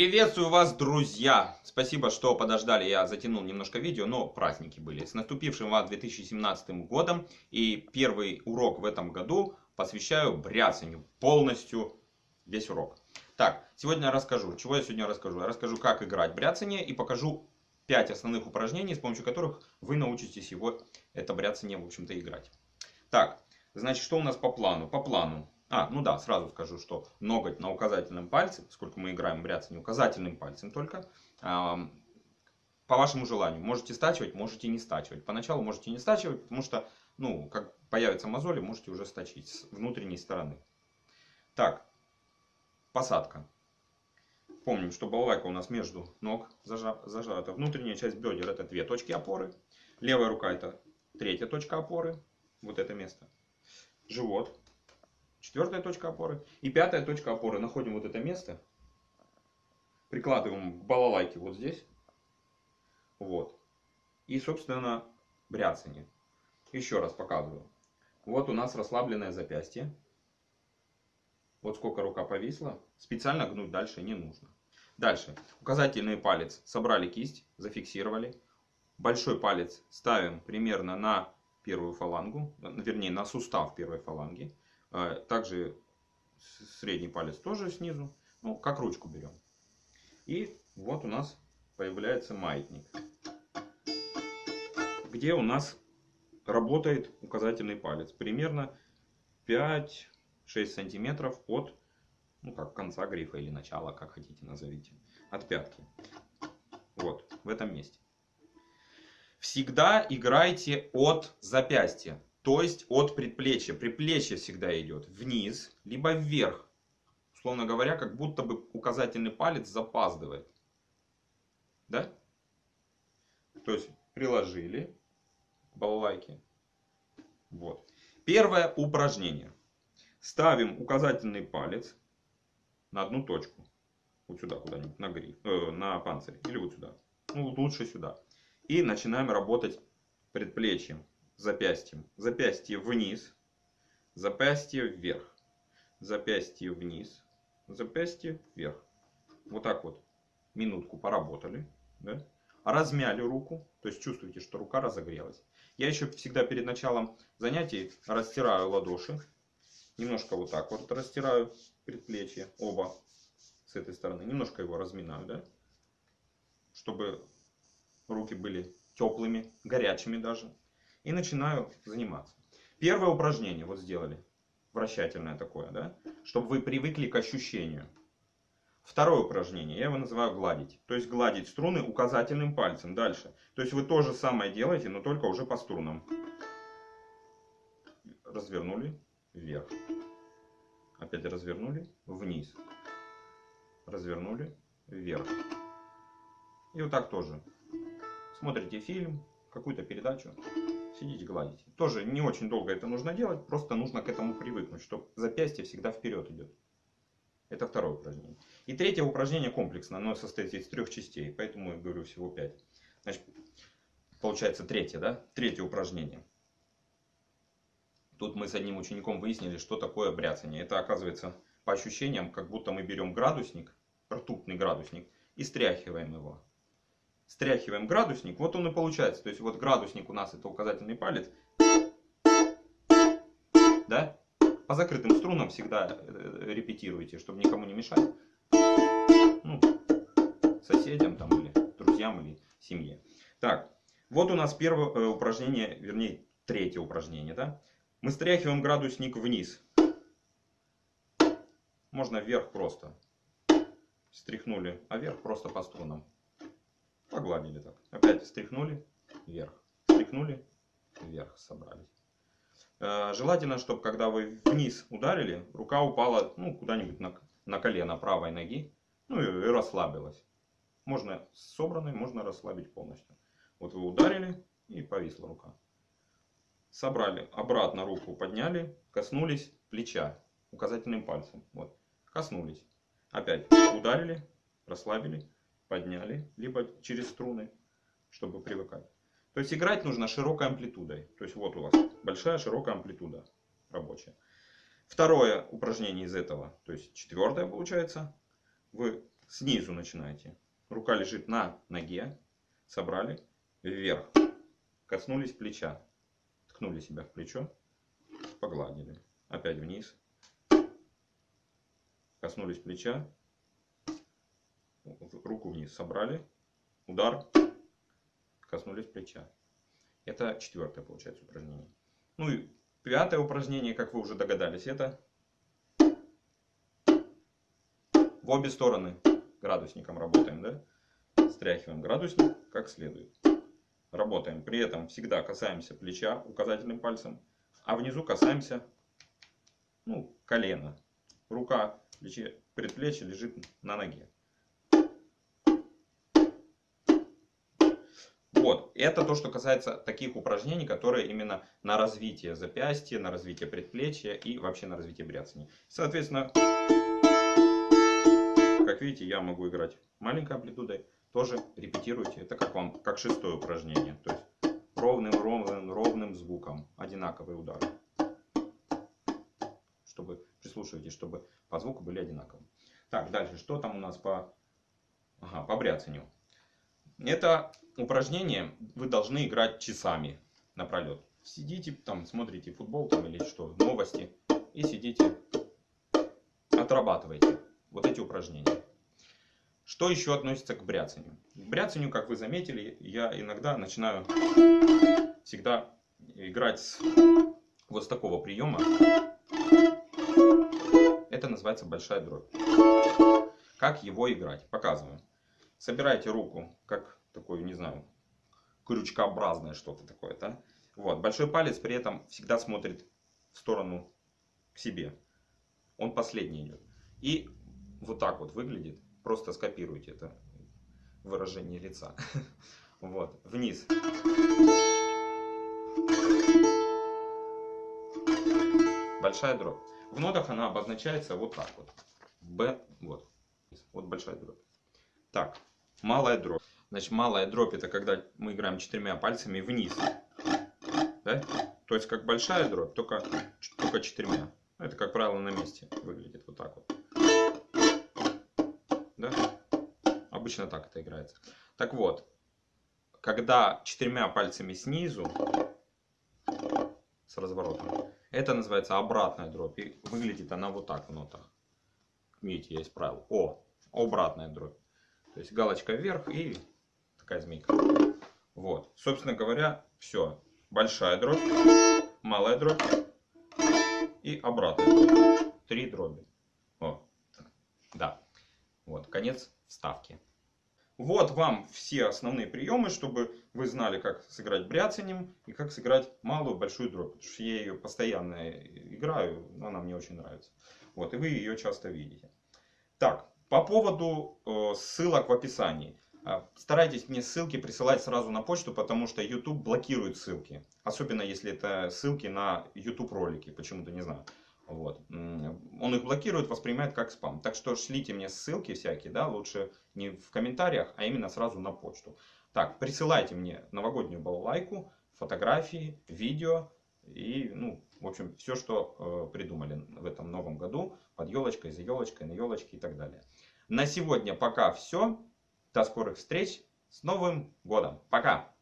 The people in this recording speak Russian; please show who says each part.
Speaker 1: Приветствую вас, друзья! Спасибо, что подождали, я затянул немножко видео, но праздники были. С наступившим вас 2017 годом и первый урок в этом году посвящаю бряцанию, полностью весь урок. Так, сегодня я расскажу, чего я сегодня расскажу? Я расскажу, как играть бряцание и покажу 5 основных упражнений, с помощью которых вы научитесь его, это бряцание, в общем-то, играть. Так, значит, что у нас по плану? По плану а, ну да, сразу скажу, что ноготь на указательном пальце, поскольку мы играем в бряцание указательным пальцем только, по вашему желанию. Можете стачивать, можете не стачивать. Поначалу можете не стачивать, потому что, ну, как появятся мозоли, можете уже стачить с внутренней стороны. Так, посадка. Помним, что балалайка у нас между ног зажата. Внутренняя часть бедер это две точки опоры. Левая рука это третья точка опоры. Вот это место. Живот Четвертая точка опоры. И пятая точка опоры. Находим вот это место. Прикладываем к балалайке вот здесь. Вот. И, собственно, бряцание. Еще раз показываю. Вот у нас расслабленное запястье. Вот сколько рука повисла. Специально гнуть дальше не нужно. Дальше. Указательный палец. Собрали кисть, зафиксировали. Большой палец ставим примерно на первую фалангу. Вернее, на сустав первой фаланги. А, также средний палец тоже снизу. Ну, как ручку берем. И вот у нас появляется маятник. Где у нас работает указательный палец. Примерно 5-6 сантиметров от ну, как конца грифа или начала, как хотите назовите. От пятки. Вот, в этом месте. Всегда играйте от запястья. То есть от предплечья. Предплечье всегда идет вниз, либо вверх. Условно говоря, как будто бы указательный палец запаздывает. Да? То есть приложили балалайки. Вот. Первое упражнение. Ставим указательный палец на одну точку. Вот сюда куда-нибудь, на гриф, э, на панцирь. Или вот сюда. Ну, лучше сюда. И начинаем работать предплечьем запястьем. Запястье вниз, запястье вверх, запястье вниз, запястье вверх. Вот так вот минутку поработали. Да? Размяли руку, то есть чувствуете, что рука разогрелась. Я еще всегда перед началом занятий растираю ладоши. Немножко вот так вот растираю предплечье, оба с этой стороны. Немножко его разминаю, да? Чтобы руки были теплыми, горячими даже и начинаю заниматься. Первое упражнение вот сделали, вращательное такое, да, чтобы вы привыкли к ощущению. Второе упражнение, я его называю гладить. То есть гладить струны указательным пальцем. Дальше. То есть вы то же самое делаете, но только уже по струнам. Развернули вверх. Опять развернули вниз. Развернули вверх. И вот так тоже. Смотрите фильм, какую-то передачу сидите гладите. Тоже не очень долго это нужно делать, просто нужно к этому привыкнуть, что запястье всегда вперед идет. Это второе упражнение. И третье упражнение комплексно, оно состоит из трех частей, поэтому я говорю всего пять. Значит, получается третье, да? Третье упражнение. Тут мы с одним учеником выяснили, что такое бряцание. Это оказывается по ощущениям, как будто мы берем градусник, ртутный градусник, и стряхиваем его стряхиваем градусник, вот он и получается. То есть вот градусник у нас это указательный палец. Да? По закрытым струнам всегда э, репетируйте, чтобы никому не мешать. Ну, соседям там или друзьям или семье. Так, вот у нас первое э, упражнение, вернее третье упражнение. Да? Мы стряхиваем градусник вниз. Можно вверх просто. Стряхнули, а вверх просто по струнам. Погладили так. Опять стряхнули вверх. Стряхнули вверх. Собрались. Э, желательно, чтобы когда вы вниз ударили, рука упала ну, куда-нибудь на, на колено правой ноги. Ну и, и расслабилась. Можно собранной, можно расслабить полностью. Вот вы ударили и повисла рука. Собрали, обратно руку подняли, коснулись плеча указательным пальцем. Вот, коснулись. Опять ударили, расслабили подняли, либо через струны, чтобы привыкать. То есть играть нужно широкой амплитудой. То есть вот у вас большая широкая амплитуда рабочая. Второе упражнение из этого, то есть четвертое получается. Вы снизу начинаете. Рука лежит на ноге, собрали, вверх, коснулись плеча, ткнули себя в плечо, погладили, опять вниз, коснулись плеча, руку вниз собрали, удар, коснулись плеча. Это четвертое получается упражнение. Ну и пятое упражнение, как вы уже догадались, это в обе стороны градусником работаем, да? Стряхиваем градусник как следует. Работаем. При этом всегда касаемся плеча указательным пальцем, а внизу касаемся ну, колена. Рука, плече, предплечье лежит на ноге. Вот, это то, что касается таких упражнений, которые именно на развитие запястья, на развитие предплечья и вообще на развитие бряцания. Соответственно, как видите, я могу играть маленькой амплитудой. Тоже репетируйте. Это как вам, как шестое упражнение. То есть ровным, ровным, ровным звуком. Одинаковые удары. Чтобы, прислушивайтесь, чтобы по звуку были одинаковые. Так, дальше, что там у нас по, ага, по бряцанию. Это упражнение вы должны играть часами напролет. Сидите там, смотрите футбол там или что, новости. И сидите, отрабатывайте вот эти упражнения. Что еще относится к бряцанию? К бряцанию, как вы заметили, я иногда начинаю всегда играть с вот с такого приема. Это называется большая дробь. Как его играть? Показываю. Собирайте руку, как такой, не знаю, крючкообразное что-то такое. Да? Вот. Большой палец при этом всегда смотрит в сторону к себе. Он последний идет. И вот так вот выглядит. Просто скопируйте это выражение лица. Вот, вниз. Большая дробь. В нотах она обозначается вот так вот. Б, вот. Вот большая дробь. Так, малая дробь. Значит, малая дробь это когда мы играем четырьмя пальцами вниз. Да? То есть как большая дробь, только, только четырьмя. Это, как правило, на месте выглядит вот так вот. Да? Обычно так это играется. Так вот, когда четырьмя пальцами снизу, с разворотом, это называется обратная дробь. И выглядит она вот так в нотах. Видите, я исправил. О, обратная дробь. То есть галочка вверх и такая змейка. Вот. Собственно говоря, все. Большая дробь, малая дробь и обратная дробь. Три дроби. О. Да. Вот, конец вставки. Вот вам все основные приемы, чтобы вы знали, как сыграть бряцанием и как сыграть малую большую дробь. Потому что я ее постоянно играю, она мне очень нравится. Вот, и вы ее часто видите. Так, по поводу э, ссылок в описании. Э, старайтесь мне ссылки присылать сразу на почту, потому что YouTube блокирует ссылки. Особенно если это ссылки на YouTube ролики, почему-то не знаю. Вот. Он их блокирует, воспринимает как спам. Так что шлите мне ссылки всякие, да, лучше не в комментариях, а именно сразу на почту. Так, присылайте мне новогоднюю балалайку, фотографии, видео и, ну, в общем, все, что э, придумали в этом новом году, под елочкой, за елочкой, на елочке и так далее. На сегодня пока все. До скорых встреч. С Новым годом. Пока.